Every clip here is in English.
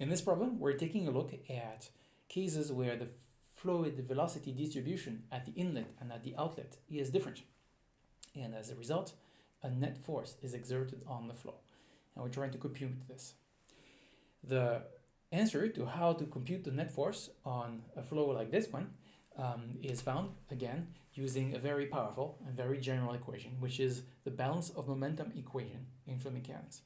In this problem, we're taking a look at cases where the fluid velocity distribution at the inlet and at the outlet is different. And as a result, a net force is exerted on the flow. And we're trying to compute this. The answer to how to compute the net force on a flow like this one um, is found, again, using a very powerful and very general equation, which is the balance of momentum equation in fluid mechanics.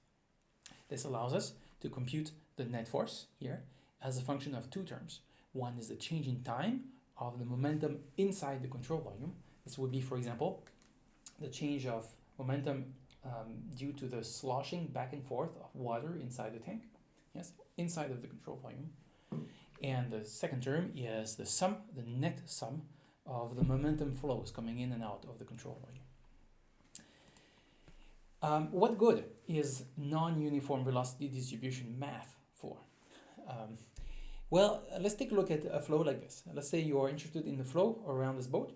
This allows us to compute the net force here as a function of two terms. One is the change in time of the momentum inside the control volume. This would be, for example, the change of momentum um, due to the sloshing back and forth of water inside the tank, yes, inside of the control volume. And the second term is the sum, the net sum of the momentum flows coming in and out of the control volume. Um, what good is non-uniform velocity distribution math? Um, well, let's take a look at a flow like this. Let's say you are interested in the flow around this boat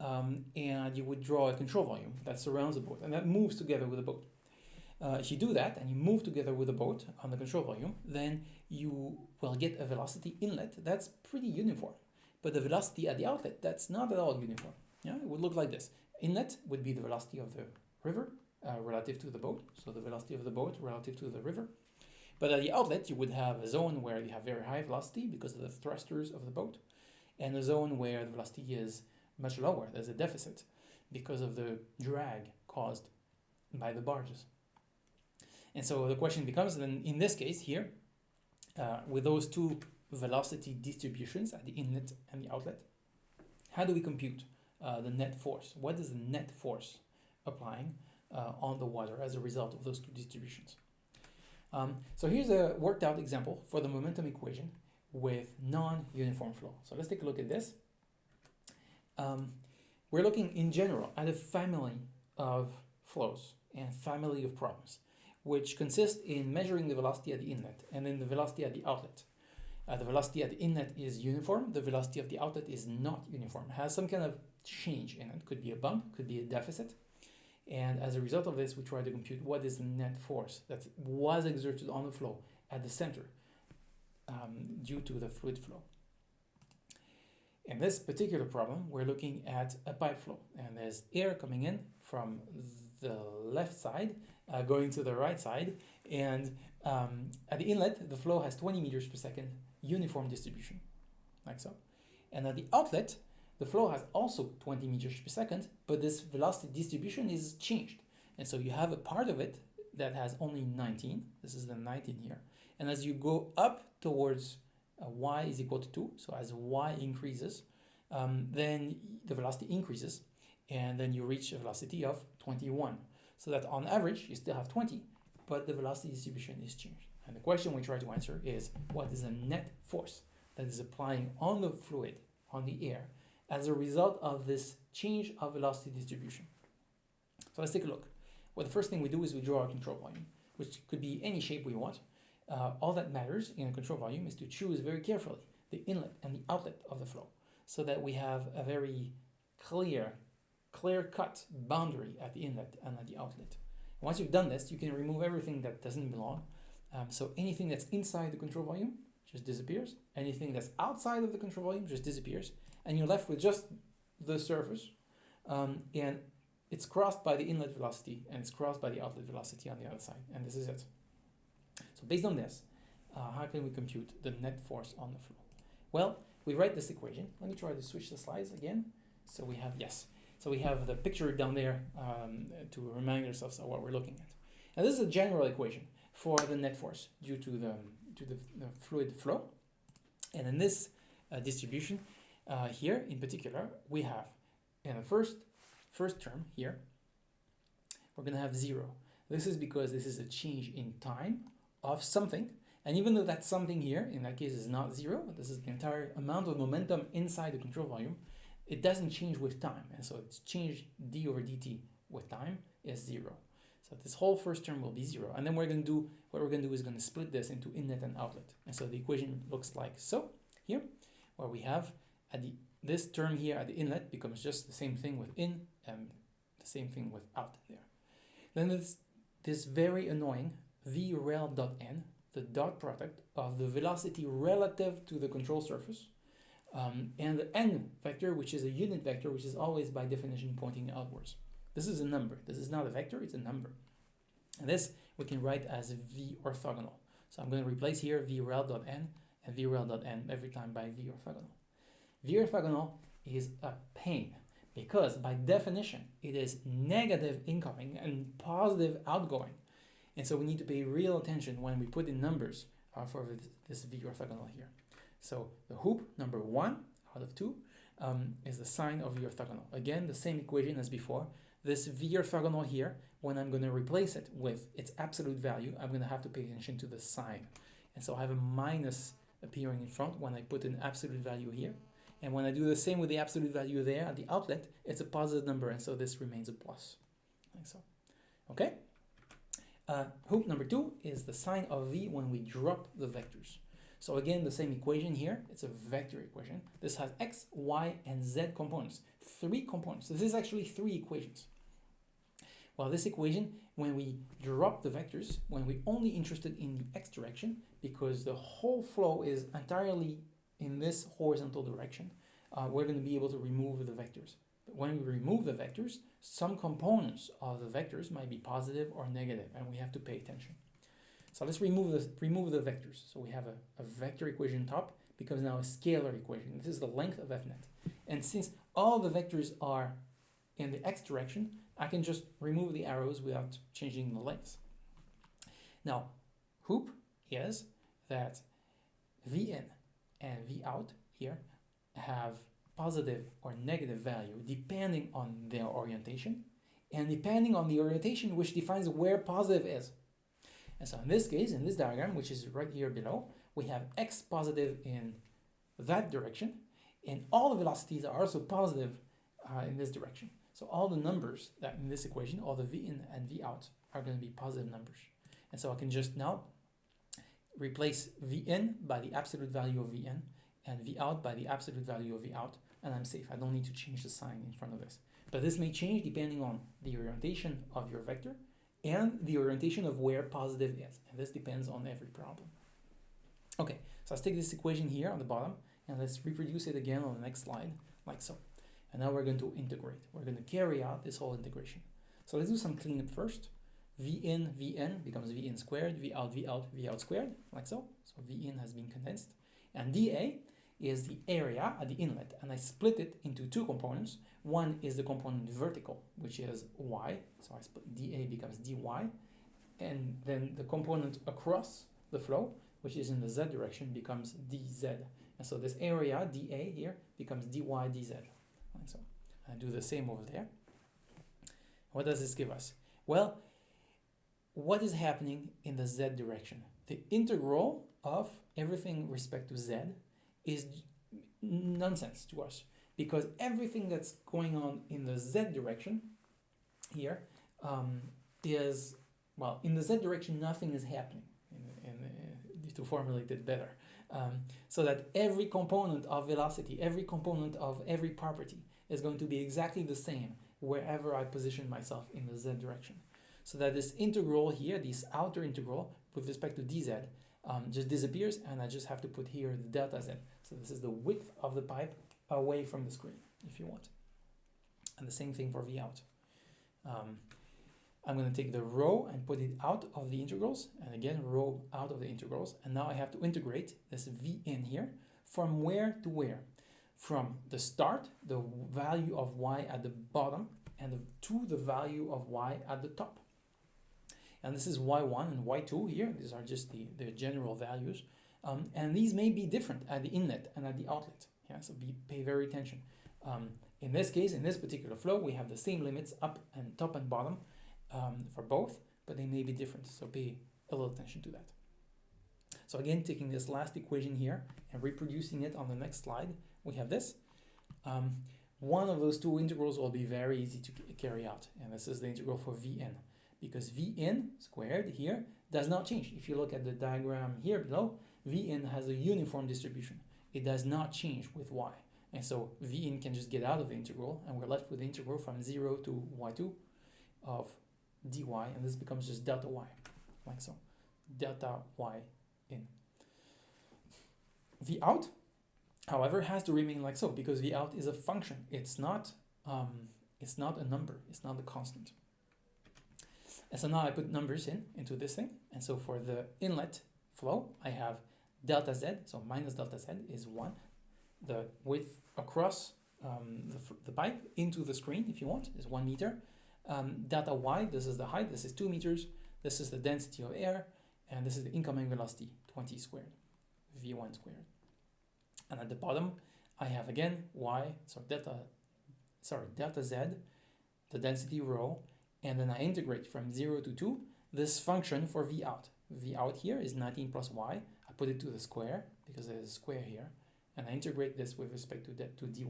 um, and you would draw a control volume that surrounds the boat and that moves together with the boat. Uh, if you do that and you move together with the boat on the control volume, then you will get a velocity inlet that's pretty uniform. But the velocity at the outlet, that's not at all uniform. Yeah, it would look like this. Inlet would be the velocity of the river uh, relative to the boat, so the velocity of the boat relative to the river. But at the outlet, you would have a zone where you have very high velocity because of the thrusters of the boat, and a zone where the velocity is much lower. There's a deficit because of the drag caused by the barges. And so the question becomes then in this case here, uh, with those two velocity distributions at the inlet and the outlet, how do we compute uh, the net force? What is the net force applying uh, on the water as a result of those two distributions? Um, so here's a worked out example for the momentum equation with non-uniform flow. So let's take a look at this. Um, we're looking in general at a family of flows and family of problems which consist in measuring the velocity at the inlet and then the velocity at the outlet. Uh, the velocity at the inlet is uniform, the velocity of the outlet is not uniform, has some kind of change in it, could be a bump, could be a deficit. And as a result of this, we try to compute what is the net force that was exerted on the flow at the center um, due to the fluid flow. In this particular problem, we're looking at a pipe flow and there's air coming in from the left side uh, going to the right side. And um, at the inlet, the flow has 20 meters per second uniform distribution, like so. And at the outlet, the flow has also 20 meters per second, but this velocity distribution is changed. And so you have a part of it that has only 19. This is the 19 here. And as you go up towards uh, y is equal to 2, so as y increases, um, then the velocity increases, and then you reach a velocity of 21 so that on average you still have 20, but the velocity distribution is changed. And the question we try to answer is what is the net force that is applying on the fluid, on the air, as a result of this change of velocity distribution. So let's take a look. Well, the first thing we do is we draw our control volume, which could be any shape we want. Uh, all that matters in a control volume is to choose very carefully the inlet and the outlet of the flow so that we have a very clear clear-cut boundary at the inlet and at the outlet. Once you've done this, you can remove everything that doesn't belong. Um, so anything that's inside the control volume just disappears. Anything that's outside of the control volume just disappears. And you're left with just the surface. Um, and it's crossed by the inlet velocity and it's crossed by the outlet velocity on the other side. And this is it. So based on this, uh, how can we compute the net force on the flow? Well, we write this equation. Let me try to switch the slides again. So we have, yes, so we have the picture down there um, to remind ourselves of what we're looking at. And this is a general equation for the net force due to the, to the, the fluid flow. And in this uh, distribution uh, here in particular, we have in the first, first term here, we're going to have zero. This is because this is a change in time of something. And even though that something here, in that case, is not zero, this is the entire amount of momentum inside the control volume, it doesn't change with time. And so it's changed d over dt with time is zero. So this whole first term will be zero. And then we're going to do, what we're going to do is going to split this into inlet and outlet. And so the equation looks like so here, where we have at the, this term here at the inlet becomes just the same thing with in and the same thing with out there. Then there's this very annoying v rel dot n the dot product of the velocity relative to the control surface um, and the n vector, which is a unit vector, which is always by definition pointing outwards. This is a number. This is not a vector, it's a number. And this we can write as v orthogonal. So I'm going to replace here vrel.n and vrel.n every time by v orthogonal. v orthogonal is a pain because by definition it is negative incoming and positive outgoing. And so we need to pay real attention when we put in numbers uh, for this v orthogonal here. So the hoop number one out of two um, is the sign of v orthogonal. Again, the same equation as before. This v orthogonal here, when I'm going to replace it with its absolute value, I'm going to have to pay attention to the sign. And so I have a minus appearing in front when I put an absolute value here. And when I do the same with the absolute value there at the outlet, it's a positive number, and so this remains a plus, like so. Okay? Uh, hoop number two is the sign of v when we drop the vectors. So again, the same equation here, it's a vector equation. This has x, y, and z components, three components. This is actually three equations. Well, this equation, when we drop the vectors, when we're only interested in the x direction, because the whole flow is entirely in this horizontal direction, uh, we're going to be able to remove the vectors. But when we remove the vectors, some components of the vectors might be positive or negative, and we have to pay attention. So let's remove the, remove the vectors. So we have a, a vector equation top becomes now a scalar equation. This is the length of fnet. And since all the vectors are in the x direction, I can just remove the arrows without changing the length. Now, hoop is that Vn and Vout here have positive or negative value depending on their orientation and depending on the orientation which defines where positive is. And so in this case, in this diagram, which is right here below, we have x positive in that direction, and all the velocities are also positive uh, in this direction. So all the numbers that in this equation, all the v in and v out, are going to be positive numbers. And so I can just now replace v in by the absolute value of v in and v out by the absolute value of v out, and I'm safe. I don't need to change the sign in front of this. But this may change depending on the orientation of your vector and the orientation of where positive is. And this depends on every problem. Okay, so let's take this equation here on the bottom and let's reproduce it again on the next slide, like so. And now we're going to integrate. We're going to carry out this whole integration. So let's do some cleanup first. V in, V in becomes V in squared, V out, V out, V out squared, like so. So V in has been condensed. And dA is the area at the inlet, and I split it into two components. One is the component vertical, which is y, so I split dA becomes dy, and then the component across the flow, which is in the z direction, becomes dz. And so this area, dA here, becomes dy dz. And so I do the same over there. What does this give us? Well, what is happening in the z direction? The integral of everything respect to z is nonsense to us because everything that's going on in the z direction here um, is well in the z direction nothing is happening in, in, uh, to formulate it better um, so that every component of velocity every component of every property is going to be exactly the same wherever I position myself in the z direction so that this integral here this outer integral with respect to dz um, just disappears and I just have to put here the delta z. So this is the width of the pipe away from the screen if you want. And the same thing for V out. Um, I'm going to take the rho and put it out of the integrals and again rho out of the integrals and now I have to integrate this V in here from where to where? From the start, the value of y at the bottom and the, to the value of y at the top and this is y1 and y2 here. These are just the, the general values. Um, and these may be different at the inlet and at the outlet. Yeah, so be, pay very attention. Um, in this case, in this particular flow, we have the same limits up and top and bottom um, for both, but they may be different. So pay a little attention to that. So again, taking this last equation here and reproducing it on the next slide, we have this. Um, one of those two integrals will be very easy to carry out, and this is the integral for Vn because Vn squared here does not change. If you look at the diagram here below, Vn has a uniform distribution. It does not change with y. And so Vn can just get out of the integral and we're left with the integral from 0 to y2 of dy and this becomes just delta y, like so. Delta y in. V out, however, has to remain like so because V out is a function. It's not, um, it's not a number. It's not a constant. And so now I put numbers in into this thing. And so for the inlet flow, I have delta z, so minus delta z is 1. The width across um, the, the pipe into the screen, if you want, is 1 meter. Um, delta y, this is the height, this is 2 meters. This is the density of air, and this is the incoming velocity, 20 squared, v1 squared. And at the bottom, I have again y, so delta, sorry, delta z, the density rho, and then I integrate from 0 to 2 this function for v out. v out here is 19 plus y. I put it to the square because there's a square here, and I integrate this with respect to, that to dy.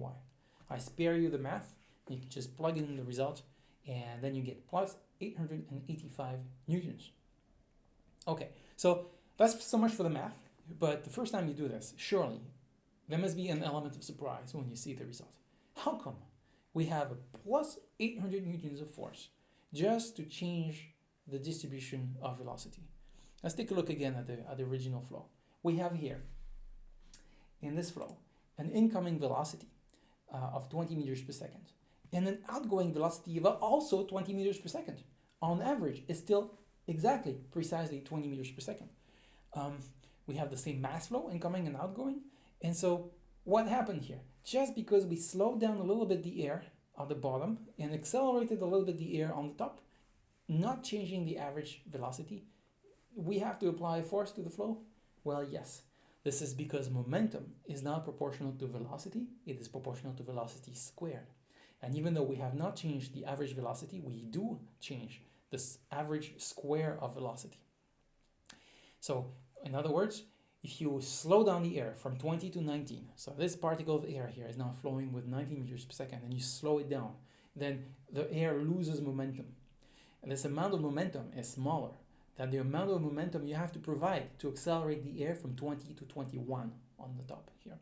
I spare you the math. You can just plug in the result, and then you get plus 885 newtons. Okay, so that's so much for the math, but the first time you do this, surely there must be an element of surprise when you see the result. How come we have a plus 800 newtons of force just to change the distribution of velocity? Let's take a look again at the, at the original flow. We have here, in this flow, an incoming velocity uh, of 20 meters per second and an outgoing velocity of also 20 meters per second. On average, is still exactly, precisely 20 meters per second. Um, we have the same mass flow incoming and outgoing. And so what happened here? Just because we slowed down a little bit the air at the bottom and accelerated a little bit the air on the top, not changing the average velocity, we have to apply force to the flow? Well, yes. This is because momentum is not proportional to velocity, it is proportional to velocity squared. And even though we have not changed the average velocity, we do change this average square of velocity. So in other words, if you slow down the air from 20 to 19, so this particle of air here is now flowing with 19 meters per second, and you slow it down, then the air loses momentum. And this amount of momentum is smaller than the amount of momentum you have to provide to accelerate the air from 20 to 21 on the top here.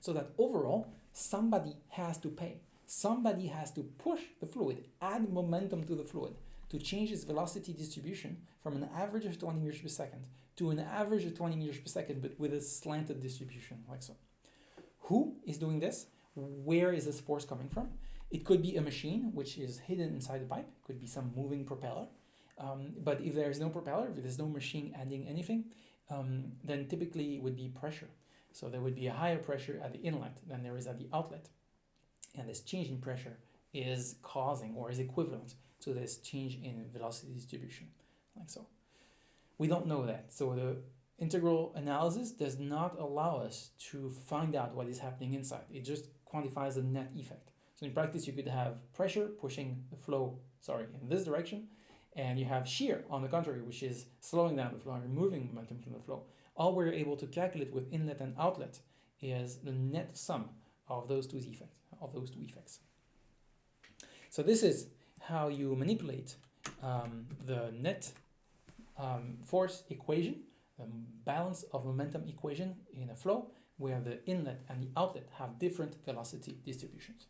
So that overall, somebody has to pay somebody has to push the fluid, add momentum to the fluid to change its velocity distribution from an average of 20 meters per second to an average of 20 meters per second, but with a slanted distribution, like so. Who is doing this? Where is this force coming from? It could be a machine, which is hidden inside the pipe. It could be some moving propeller. Um, but if there is no propeller, if there's no machine adding anything, um, then typically it would be pressure. So there would be a higher pressure at the inlet than there is at the outlet and this change in pressure is causing or is equivalent to this change in velocity distribution, like so. We don't know that, so the integral analysis does not allow us to find out what is happening inside. It just quantifies the net effect. So in practice, you could have pressure pushing the flow, sorry, in this direction, and you have shear on the contrary, which is slowing down the flow and removing momentum from the flow. All we're able to calculate with inlet and outlet is the net sum of those two effects of those two effects. So this is how you manipulate um, the net um, force equation, the balance of momentum equation in a flow where the inlet and the outlet have different velocity distributions.